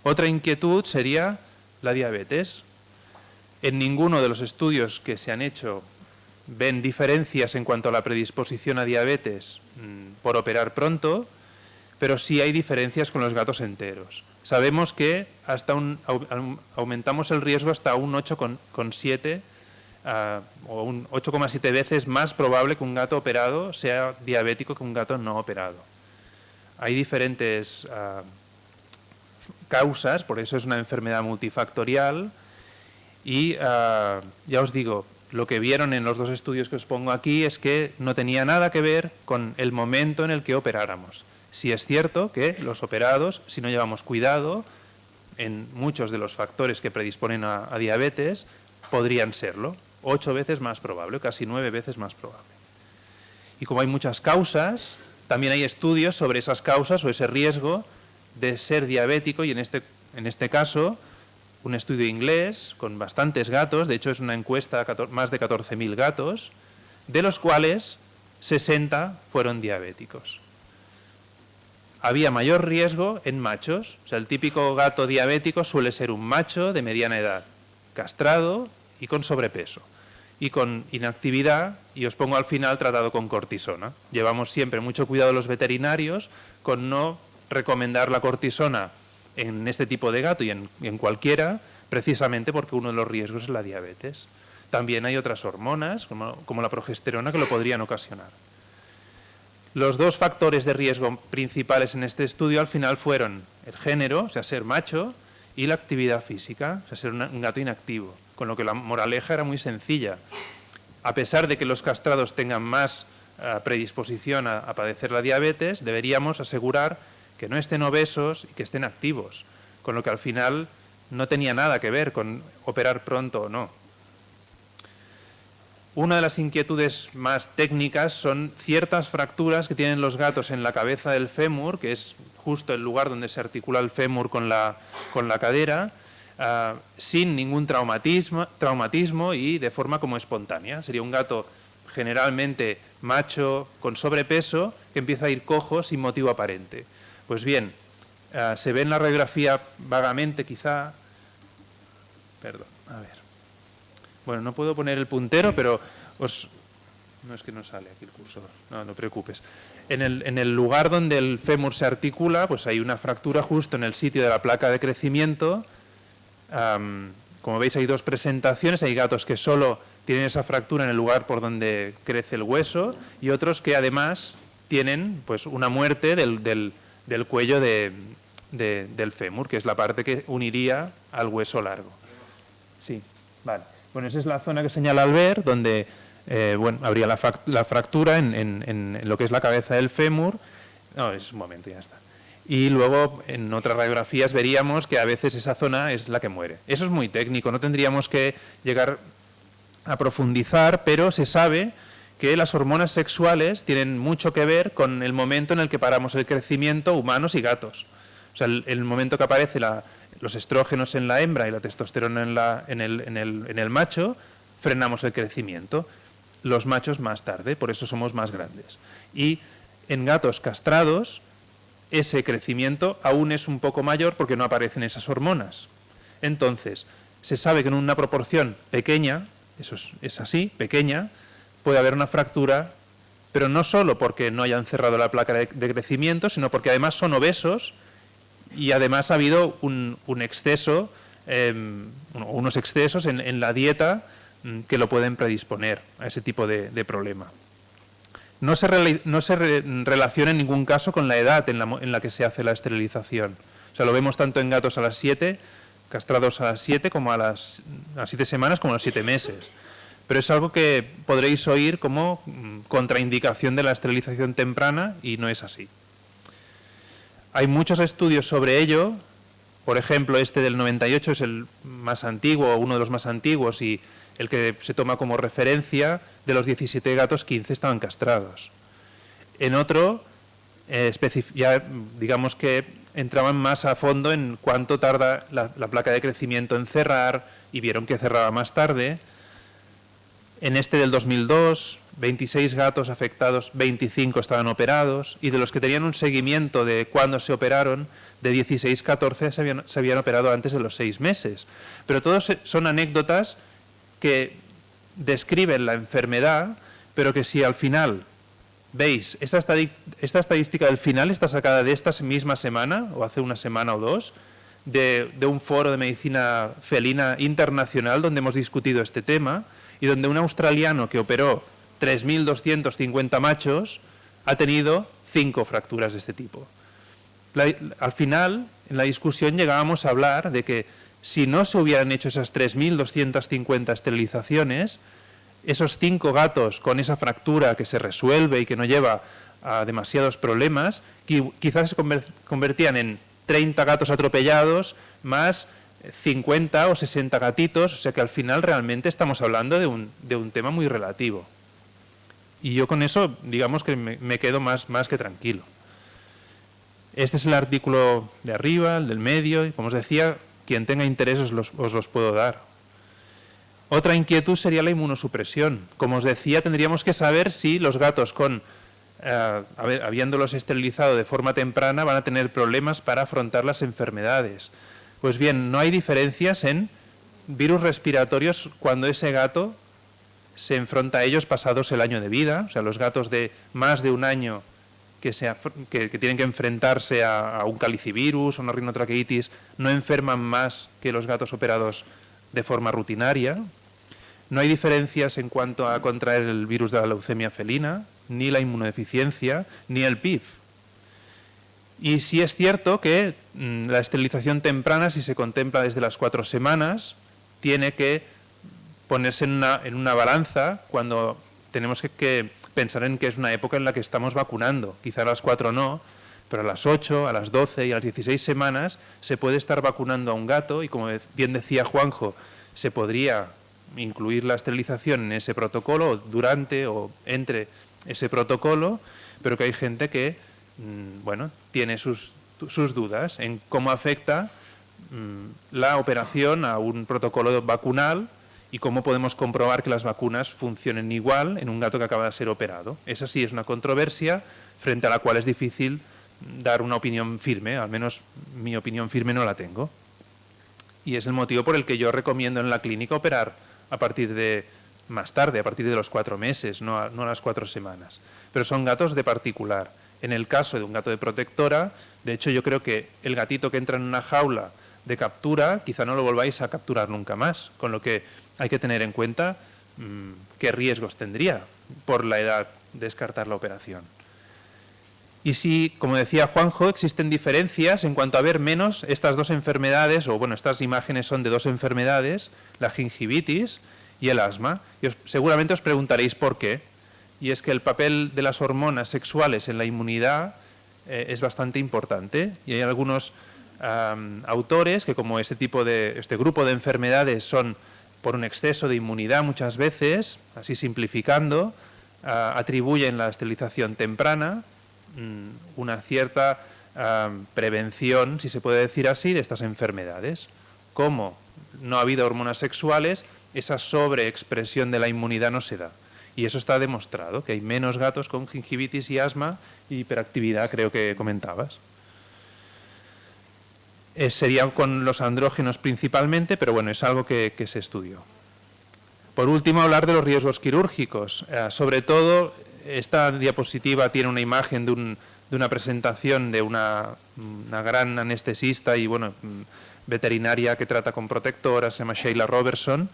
S2: Otra inquietud sería la diabetes. En ninguno de los estudios que se han hecho ven diferencias en cuanto a la predisposición a diabetes mm, por operar pronto, pero sí hay diferencias con los gatos enteros. Sabemos que hasta un, aumentamos el riesgo hasta un 8,7 ah, o un 8,7 veces más probable que un gato operado sea diabético que un gato no operado. Hay diferentes ah, causas, por eso es una enfermedad multifactorial y ah, ya os digo, lo que vieron en los dos estudios que os pongo aquí es que no tenía nada que ver con el momento en el que operáramos. Si es cierto que los operados, si no llevamos cuidado, en muchos de los factores que predisponen a, diabetes, podrían serlo. Ocho veces más probable, casi nueve veces más probable. Y como hay muchas causas, también hay estudios sobre esas causas o ese riesgo de ser diabético y en este, en este caso un estudio inglés con bastantes gatos, de hecho es una encuesta, más de 14.000 gatos, de los cuales 60 fueron diabéticos. Había mayor riesgo en machos, o sea, el típico gato diabético suele ser un macho de mediana edad, castrado y con sobrepeso, y con inactividad, y os pongo al final tratado con cortisona. Llevamos siempre mucho cuidado los veterinarios con no recomendar la cortisona en este tipo de gato y en, cualquiera, precisamente porque uno de los riesgos es la diabetes. También hay otras hormonas, como, la progesterona, que lo podrían ocasionar. Los dos factores de riesgo principales en este estudio al final fueron el género, o sea, ser macho, y la actividad física, o sea, ser un gato inactivo. Con lo que la moraleja era muy sencilla. A pesar de que los castrados tengan más eh, predisposición a, a padecer la diabetes, deberíamos asegurar que no estén obesos y que estén activos. Con lo que al final no tenía nada que ver con operar pronto o no. Una de las inquietudes más técnicas son ciertas fracturas que tienen los gatos en la cabeza del fémur, que es justo el lugar donde se articula el fémur con la, con la cadera, ah, sin ningún traumatismo, traumatismo y de forma como espontánea. Sería un gato generalmente macho, con sobrepeso, que empieza a ir cojo sin motivo aparente. Pues bien, ah, se ve en la radiografía vagamente quizá... Perdón, a ver. Bueno, no puedo poner el puntero, pero os... No es que no sale aquí el cursor, no, no preocupes. En el, en el lugar donde el fémur se articula, pues hay una fractura justo en el sitio de la placa de crecimiento. como veis hay dos presentaciones, hay gatos que solo tienen esa fractura en el lugar por donde crece el hueso y otros que además tienen pues una muerte del, del, del cuello de, de, del fémur, que es la parte que uniría al hueso largo. Sí, vale. Bueno, esa es la zona que señala Albert, donde eh, bueno, habría la, la fractura en, en, lo que es la cabeza del fémur. No, es un momento, ya está. Y luego en otras radiografías veríamos que a veces esa zona es la que muere. Eso es muy técnico, no tendríamos que llegar a profundizar, pero se sabe que las hormonas sexuales tienen mucho que ver con el momento en el que paramos el crecimiento humanos y gatos. O sea, el, momento que aparece los estrógenos en la hembra y la testosterona en, el, macho, frenamos el crecimiento. Los machos más tarde, por eso somos más grandes. Y en gatos castrados, ese crecimiento aún es un poco mayor porque no aparecen esas hormonas. Entonces, se sabe que en una proporción pequeña, eso es, es, así, pequeña, puede haber una fractura, pero no solo porque no hayan cerrado la placa de, crecimiento, sino porque además son obesos y además ha habido un, un exceso, eh, unos excesos en, la dieta mm, que lo pueden predisponer a ese tipo de, problema. No se, relaciona en ningún caso con la edad en la, en la, que se hace la esterilización. O sea, lo vemos tanto en gatos a las 7, castrados a las 7, como a las, a 7 semanas, como a los 7 meses. Pero es algo que podréis oír como mm, contraindicación de la esterilización temprana y no es así. Hay muchos estudios sobre ello, por ejemplo, este del 98 es el más antiguo, uno de los más antiguos y el que se toma como referencia, de los 17 gatos, 15 estaban castrados. En otro, eh, ya digamos que entraban más a fondo en cuánto tarda la, placa de crecimiento en cerrar y vieron que cerraba más tarde. En este del 2002, 26 gatos afectados, 25 estaban operados, y de los que tenían un seguimiento de cuándo se operaron, de 16, 14 se habían, operado antes de los seis meses. Pero todos son anécdotas que describen la enfermedad, pero que si al final veis, esta, esta estadística del final está sacada de esta misma semana, o hace una semana o dos, de un foro de medicina felina internacional donde hemos discutido este tema, y donde un australiano que operó 3.250 machos ha tenido cinco fracturas de este tipo. Al final, en la discusión llegábamos a hablar de que si no se hubieran hecho esas 3.250 esterilizaciones, esos cinco gatos con esa fractura que se resuelve y que no lleva a demasiados problemas, quizás se convertían en 30 gatos atropellados más 50 o 60 gatitos, o sea que al final realmente estamos hablando de un, de un tema muy relativo. Y yo con eso, digamos que me, quedo más, más que tranquilo. Este es el artículo de arriba, el del medio, y como os decía, quien tenga interés os los, os los puedo dar. Otra inquietud sería la inmunosupresión. Como os decía, tendríamos que saber si los gatos con, eh, habiéndolos esterilizado de forma temprana, van a tener problemas para afrontar las enfermedades. Pues bien, no hay diferencias en virus respiratorios cuando ese gato se enfrenta a ellos pasados el año de vida, o sea, los gatos de más de un año que, tienen que enfrentarse a, a un calicivirus o una rinotraqueitis no enferman más que los gatos operados de forma rutinaria. No hay diferencias en cuanto a contraer el virus de la leucemia felina, ni la inmunodeficiencia, ni el PIF. Y sí es cierto que mm, la esterilización temprana, si se contempla desde las cuatro semanas, tiene que ponerse en una, en una balanza cuando tenemos que, pensar en que es una época en la que estamos vacunando. Quizá a las cuatro no, pero a las 8, a las 12 y a las 16 semanas se puede estar vacunando a un gato y como bien decía Juanjo, se podría incluir la esterilización en ese protocolo, durante o entre ese protocolo, pero que hay gente que bueno, tiene sus, dudas en cómo afecta mm, la operación a un protocolo vacunal y cómo podemos comprobar que las vacunas funcionen igual en un gato que acaba de ser operado. Esa sí es una controversia frente a la cual es difícil dar una opinión firme, al menos mi opinión firme no la tengo. Y es el motivo por el que yo recomiendo en la clínica operar a partir de más tarde, a partir de los cuatro meses, no no a las cuatro semanas. Pero son gatos de particular. En el caso de un gato de protectora, de hecho yo creo que el gatito que entra en una jaula de captura, quizá no lo volváis a capturar nunca más, con lo que hay que tener en cuenta mm, qué riesgos tendría por la edad descartar la operación. Y si, como decía Juanjo, existen diferencias en cuanto a ver menos estas dos enfermedades, o bueno, estas imágenes son de dos enfermedades, la gingivitis y el asma. Y seguramente os preguntaréis por qué. Y es que el papel de las hormonas sexuales en la inmunidad eh, es bastante importante. Y hay algunos autores que como este tipo de, este grupo de enfermedades son por un exceso de inmunidad muchas veces, así simplificando, atribuyen la esterilización temprana Mm, una cierta prevención, si se puede decir así, de estas enfermedades. Como no ha habido hormonas sexuales, esa sobreexpresión de la inmunidad no se da. Y eso está demostrado, que hay menos gatos con gingivitis y asma y hiperactividad, creo que comentabas. Eh, sería con los andrógenos principalmente, pero bueno, es algo que, se estudió. Por último, hablar de los riesgos quirúrgicos. Eh, sobre todo, esta diapositiva tiene una imagen de, una presentación de una, gran anestesista y bueno, veterinaria que trata con protectoras, se llama Sheila Robertson,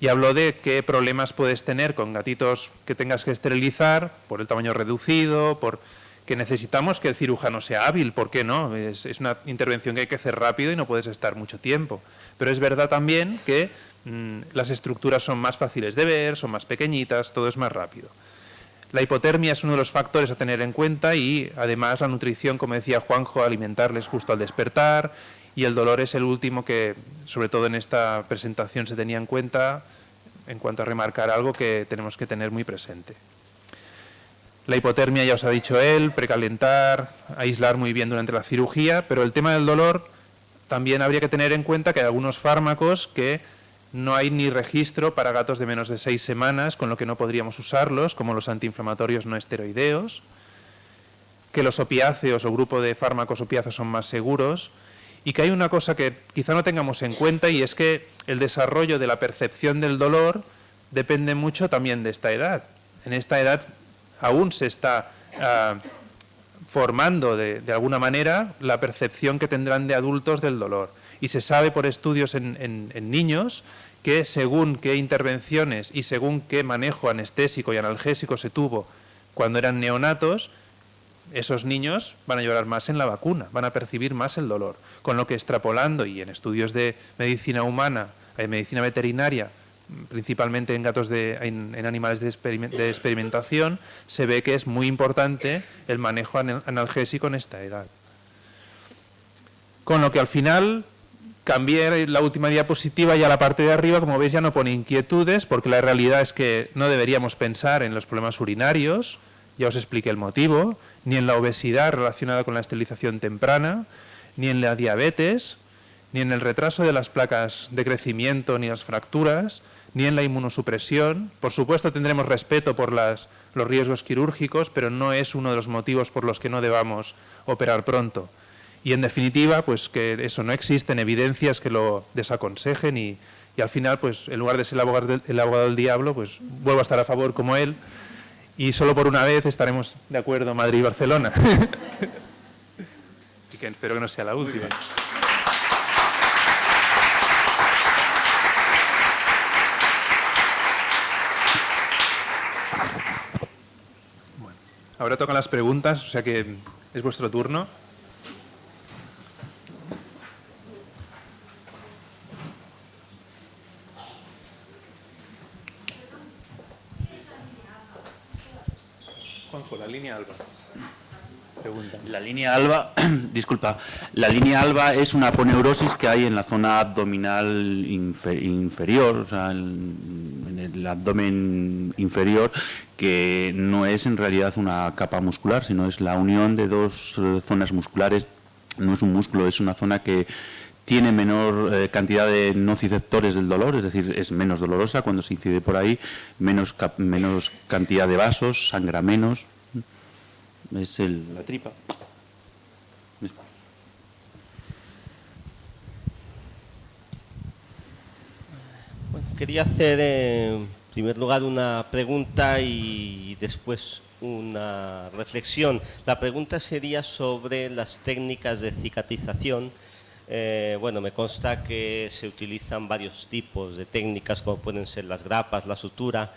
S2: y habló de qué problemas puedes tener con gatitos que tengas que esterilizar por el tamaño reducido, por que necesitamos que el cirujano sea hábil, ¿por qué no? Es, una intervención que hay que hacer rápido y no puedes estar mucho tiempo. Pero es verdad también que mm, las estructuras son más fáciles de ver, son más pequeñitas, todo es más rápido. La hipotermia es uno de los factores a tener en cuenta y además la nutrición, como decía Juanjo, alimentarles justo al despertar y el dolor es el último que, sobre todo en esta presentación, se tenía en cuenta en cuanto a remarcar algo que tenemos que tener muy presente. La hipotermia ya os ha dicho él, precalentar, aislar muy bien durante la cirugía, pero el tema del dolor también habría que tener en cuenta que hay algunos fármacos que no hay ni registro para gatos de menos de seis semanas, con lo que no podríamos usarlos, como los antiinflamatorios no esteroideos, que los opiáceos o grupo de fármacos opiáceos son más seguros, y que hay una cosa que quizá no tengamos en cuenta y es que el desarrollo de la percepción del dolor depende mucho también de esta edad. En esta edad aún se está ah, formando de, alguna manera la percepción que tendrán de adultos del dolor. Y se sabe por estudios en niños que según qué intervenciones y según qué manejo anestésico y analgésico se tuvo cuando eran neonatos, esos niños van a llorar más en la vacuna, van a percibir más el dolor. Con lo que extrapolando y en estudios de medicina humana, de medicina veterinaria, principalmente en gatos de, animales de, de, experimentación, se ve que es muy importante el manejo analgésico en esta edad. Con lo que al final Cambié la última diapositiva y a la parte de arriba, como veis, ya no pone inquietudes, porque la realidad es que no deberíamos pensar en los problemas urinarios, ya os expliqué el motivo, ni en la obesidad relacionada con la esterilización temprana, ni en la diabetes, ni en el retraso de las placas de crecimiento ni las fracturas, ni en la inmunosupresión. Por supuesto tendremos respeto por las, los riesgos quirúrgicos, pero no es uno de los motivos por los que no debamos operar pronto. Y en definitiva, pues que eso no existen evidencias que lo desaconsejen y, al final, pues en lugar de ser el abogado, del, el abogado del diablo, pues vuelvo a estar a favor como él y solo por una vez estaremos de acuerdo Madrid y Barcelona. [LAUGHS] y que espero que no sea la última. Ahora tocan las preguntas, o sea que es vuestro turno. Juanjo, la línea alba. Pregunta.
S1: La línea alba, [CLEARS THROAT] disculpa, la línea alba es una aponeurosis que hay en la zona abdominal inferior, o sea, en, el abdomen inferior, que no es en realidad una capa muscular, sino es la unión de dos eh, zonas musculares, no es un músculo, es una zona que tiene menor eh, cantidad de nociceptores del dolor, es decir, es menos dolorosa cuando se incide por ahí, menos, menos cantidad de vasos, sangra menos, es la tripa.
S3: quería hacer en primer lugar una pregunta y después una reflexión. La pregunta sería sobre las técnicas de cicatrización. Eh, bueno, me consta que se utilizan varios tipos de técnicas, como pueden ser las grapas, la sutura,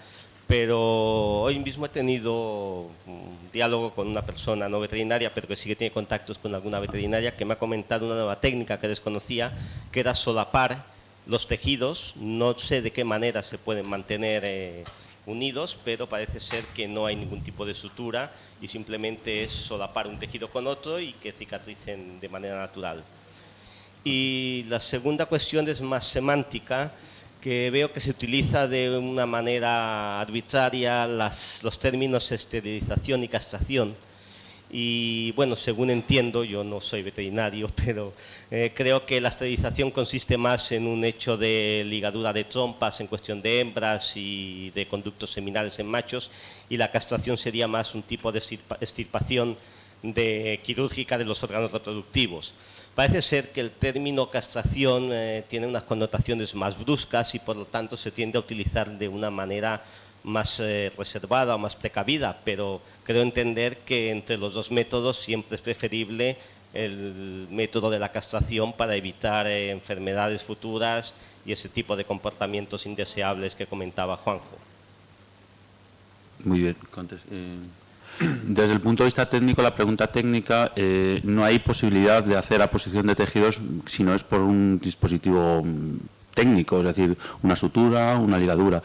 S3: pero hoy mismo he tenido un diálogo con una persona no veterinaria, pero que sí que tiene contactos con alguna veterinaria, que me ha comentado una nueva técnica que desconocía, que era solapar los tejidos. No sé de qué manera se pueden mantener eh, unidos, pero parece ser que no hay ningún tipo de sutura y simplemente es solapar un tejido con otro y que cicatricen de manera natural. Y la segunda cuestión es más semántica, que veo que se utiliza de una manera arbitraria los términos esterilización y castración. Y bueno, según entiendo, yo no soy veterinario, [LAUGHS] pero eh, creo que la esterilización consiste más en un hecho de ligadura de trompas en cuestión de hembras y de conductos seminales en machos, y la castración sería más un tipo de extirpación de, quirúrgica de los órganos reproductivos. Parece ser que el término castración eh, tiene unas connotaciones más bruscas y por lo tanto se tiende a utilizar de una manera más eh, reservada o más precavida, pero creo entender que entre los dos métodos siempre es preferible el método de la castración para evitar eh, enfermedades futuras y ese tipo de comportamientos indeseables que comentaba Juanjo.
S1: Muy bien, desde el punto de vista técnico, la pregunta técnica, eh, no hay posibilidad de hacer aposición de tejidos si no es por un dispositivo mm, técnico, es decir, una sutura, una ligadura.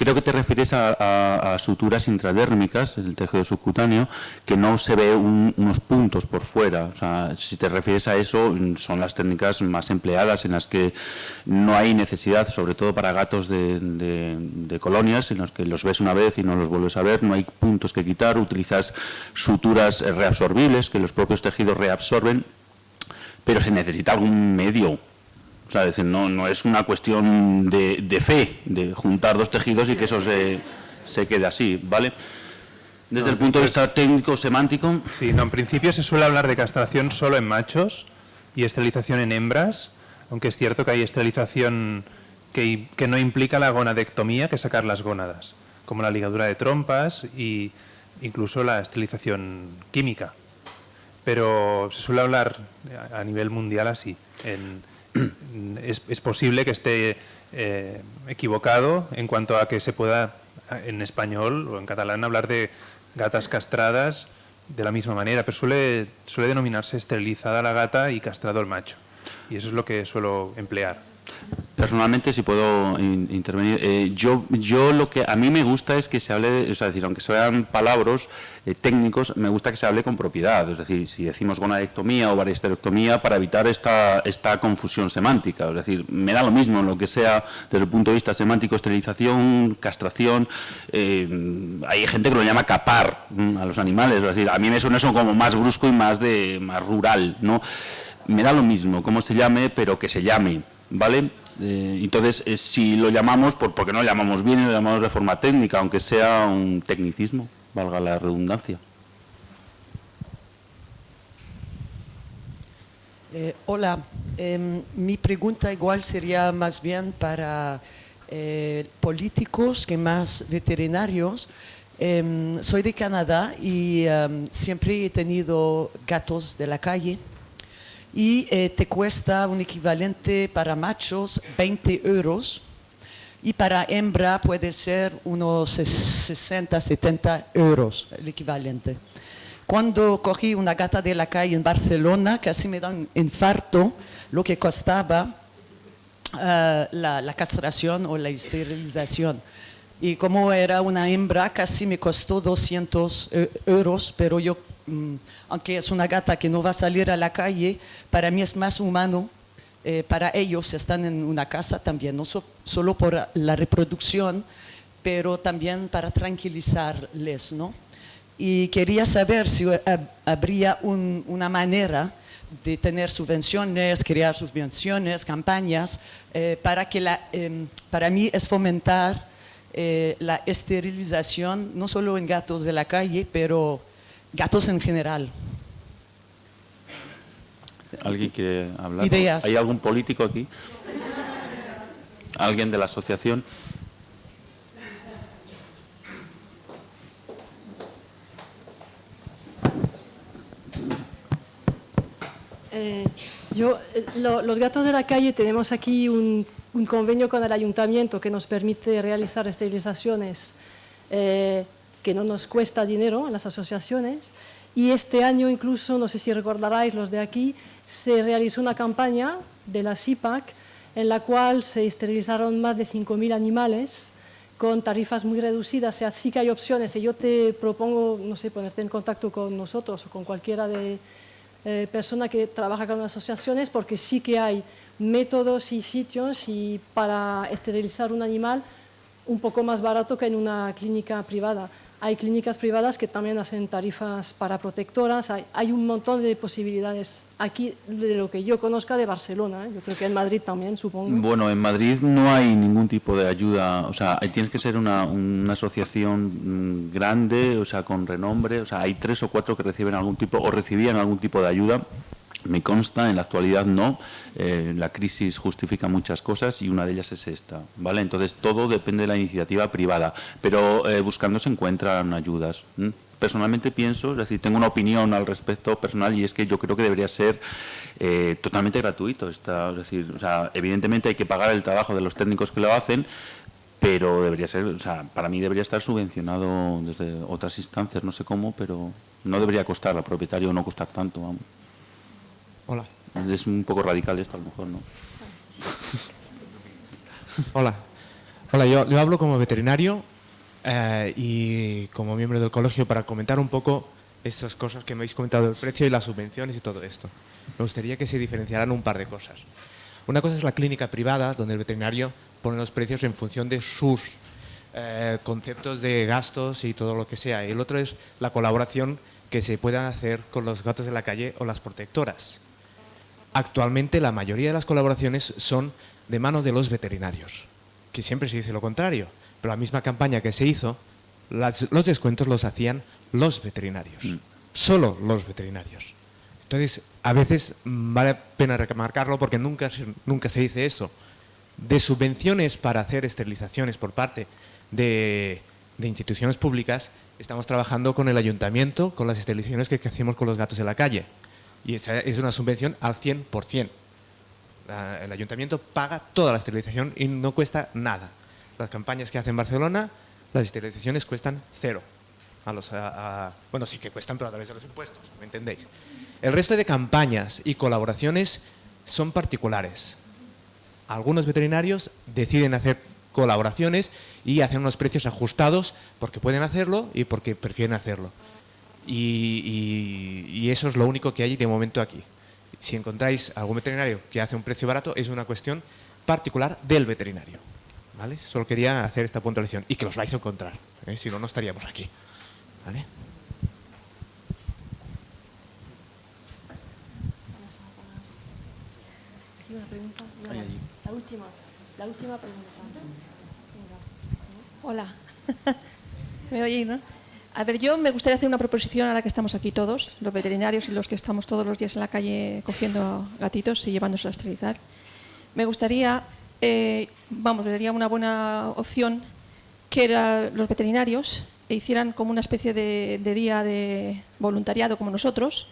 S1: Creo que te refieres a, suturas intradérmicas, el tejido subcutáneo, que no se ve unos puntos por fuera. O sea, si te refieres a eso, son las técnicas más empleadas en las que no hay necesidad, sobre todo para gatos de, colonias, en los que los ves una vez y no los vuelves a ver, no hay puntos que quitar, utilizas suturas reabsorbibles que los propios tejidos reabsorben, pero se necesita algún medio o sea, decir, no, no es una cuestión de, fe, de juntar dos tejidos y que eso se, se quede así, ¿vale? Desde el punto de vista técnico, semántico...
S2: Sí, no, en principio se suele hablar de castración solo en machos y esterilización en hembras, aunque es cierto que hay esterilización que, que no implica la gonadectomía, que sacar las gónadas, como la ligadura de trompas e incluso la esterilización química. Pero se suele hablar a nivel mundial así, en, es, posible que esté eh, equivocado en cuanto a que se pueda en español o en catalán hablar de gatas castradas de la misma manera, pero suele, suele denominarse esterilizada la gata y castrado el macho. Y eso es lo que suelo emplear.
S1: Personalmente, si puedo intervenir, eh, yo, yo lo que a mí me gusta es que se hable, es decir, aunque sean palabras eh, técnicos, me gusta que se hable con propiedad, es decir, si decimos gonadectomía o variesterectomía para evitar esta, esta confusión semántica, es decir, me da lo mismo lo que sea desde el punto de vista semántico, esterilización, castración, eh, hay gente que lo llama capar mm, a los animales, es decir, a mí me suena eso como más brusco y más, de, más rural, ¿no? Me da lo mismo cómo se llame, pero que se llame, ¿vale? Eh, entonces, si lo llamamos, por, porque no lo llamamos bien y lo llamamos de forma técnica, aunque sea un tecnicismo, valga la redundancia.
S4: Eh, hola, em, mi pregunta igual sería más bien para políticos que más veterinarios. Em, soy de Canadá y em, siempre he tenido gatos de la calle y eh, te cuesta un equivalente para machos 20 euros y para hembra puede ser unos 60, 70 euros el equivalente. Cuando cogí una gata de la calle en Barcelona, casi me da un infarto lo que costaba eh, la, la castración o la esterilización. Y como era una hembra, casi me costó 200 eh, euros, pero yo, mm, aunque es una gata que no va a salir a la calle, para mí es más humano. Eh, para ellos están en una casa también, no so- solo por la reproducción, pero también para tranquilizarles, ¿no? Y quería saber si hab- habría un- una manera de tener subvenciones, crear subvenciones, campañas, eh, para que em, para mí es fomentar eh, la esterilización, no solo en gatos de la calle, pero gatos en general.
S1: ¿Alguien quiere hablar?
S4: Ideas.
S1: ¿Hay algún político aquí? ¿Alguien de la asociación?
S5: Eh, yo, eh, lo- los gatos de la calle tenemos aquí un, un convenio con el ayuntamiento que nos permite realizar esterilizaciones eh, que no nos cuesta dinero a las asociaciones. Y este año incluso, no sé si recordaráis los de aquí, se realizó una campaña de la CIPAC en la cual se esterilizaron más de 5.000 animales con tarifas muy reducidas. O sea, sí que hay opciones. Y yo te propongo, no sé, ponerte en contacto con nosotros o con cualquiera de, eh, persona que trabaja con asociaciones porque sí que hay métodos y sitios y para esterilizar un animal un poco más barato que en una clínica privada. Hay clínicas privadas que también hacen tarifas para protectoras, hay, hay un montón de posibilidades aquí de lo que yo conozca de Barcelona, ¿eh? yo creo que en Madrid también, supongo.
S1: Bueno, en Madrid no hay ningún tipo de ayuda, o sea, tienes que ser una, una asociación mm, grande, o sea, con renombre, o sea, hay tres o cuatro que reciben algún tipo o recibían algún tipo de ayuda. Me consta, en la actualidad no, eh, la crisis justifica muchas cosas y una de ellas es esta, ¿vale? Entonces todo depende de la iniciativa privada, pero eh, buscando se encuentran ayudas. Personalmente pienso, es decir, tengo una opinión al respecto personal y es que yo creo que debería ser eh, totalmente gratuito. Esta, es decir, o sea, evidentemente hay que pagar el trabajo de los técnicos que lo hacen, pero debería ser, o sea, para mí debería estar subvencionado desde otras instancias, no sé cómo, pero no debería costar al propietario, no costar tanto, vamos.
S6: Hola.
S1: Es un poco radical esto, a lo mejor, ¿no? [LAUGHS]
S6: Hola. Hola, yo, yo hablo como veterinario eh, y como miembro del colegio para comentar un poco estas cosas que me habéis comentado, el precio y las subvenciones y todo esto. Me gustaría que se diferenciaran un par de cosas. Una cosa es la clínica privada, donde el veterinario pone los precios en función de sus eh, conceptos de gastos y todo lo que sea. Y el otro es la colaboración que se puedan hacer con los gatos de la calle o las protectoras. Actualmente la mayoría de las colaboraciones son de mano de los veterinarios, que siempre se dice lo contrario, pero la misma campaña que se hizo, las- los descuentos los hacían los veterinarios,
S1: Mm.
S6: solo los veterinarios. Entonces, a veces vale la pena remarcarlo porque nunca, se- nunca se dice eso. De subvenciones para hacer esterilizaciones por parte de, de instituciones públicas, estamos trabajando con el ayuntamiento, con las esterilizaciones que, que hacemos con los gatos de la calle. Y esa es una subvención al 100%. La- el ayuntamiento paga toda la esterilización y no cuesta nada. Las campañas que hace en Barcelona, las esterilizaciones cuestan cero. A los, bueno, sí que cuestan, pero a través de los impuestos, ¿me entendéis? El resto de campañas y colaboraciones son particulares. Algunos veterinarios deciden hacer colaboraciones y hacen unos precios ajustados porque pueden hacerlo y porque prefieren hacerlo. Y, y- y eso es lo único que hay de momento aquí. Si encontráis algún veterinario que hace un precio barato, es una cuestión particular del veterinario. ¿Vale? Solo quería hacer esta puntualización y que los vais a encontrar. ¿eh? Si no, no estaríamos aquí. ¿Vale?
S5: Aquí una pregunta. No, La última, la última pregunta. Venga.
S7: Hola. [LAUGHS] ¿Me oye, no? A ver, yo me gustaría hacer una proposición ahora que estamos aquí todos, los veterinarios y los que estamos todos los días en la calle cogiendo gatitos y llevándolos a esterilizar. Me gustaría, eh, vamos, sería una buena opción que los veterinarios hicieran como una especie de, día de voluntariado como nosotros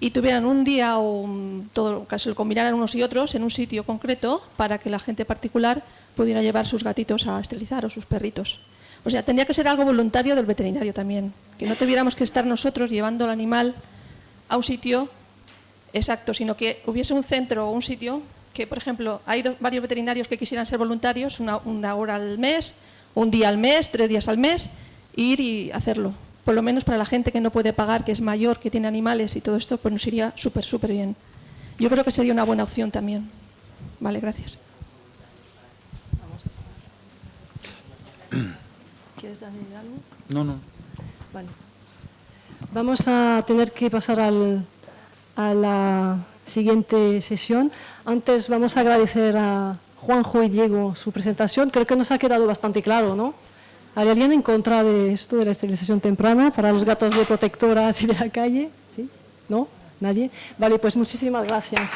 S7: y tuvieran un día o un- todo, que se lo combinaran unos y otros en un sitio concreto para que la gente particular pudiera llevar sus gatitos a esterilizar o sus perritos. O sea, tendría que ser algo voluntario del veterinario también, que no tuviéramos que estar nosotros llevando al animal a un sitio exacto, sino que hubiese un centro o un sitio que, por ejemplo, hay varios veterinarios que quisieran ser voluntarios, una, una hora al mes, un día al mes, tres días al mes, ir y hacerlo. Por lo menos para la gente que no puede pagar, que es mayor, que tiene animales y todo esto, pues nos iría súper, súper bien. Yo creo que sería una buena opción también. Vale, gracias.
S5: ¿Quieres añadir algo?
S1: No, no.
S5: Vale. Vamos a tener que pasar al- a la siguiente sesión. Antes vamos a agradecer a Juanjo y Diego su presentación. Creo que nos ha quedado bastante claro, ¿no? ¿Hay alguien en contra de esto de la esterilización temprana para los gatos de protectoras y de la calle? ¿Sí? ¿No? ¿Nadie? Vale, pues muchísimas gracias.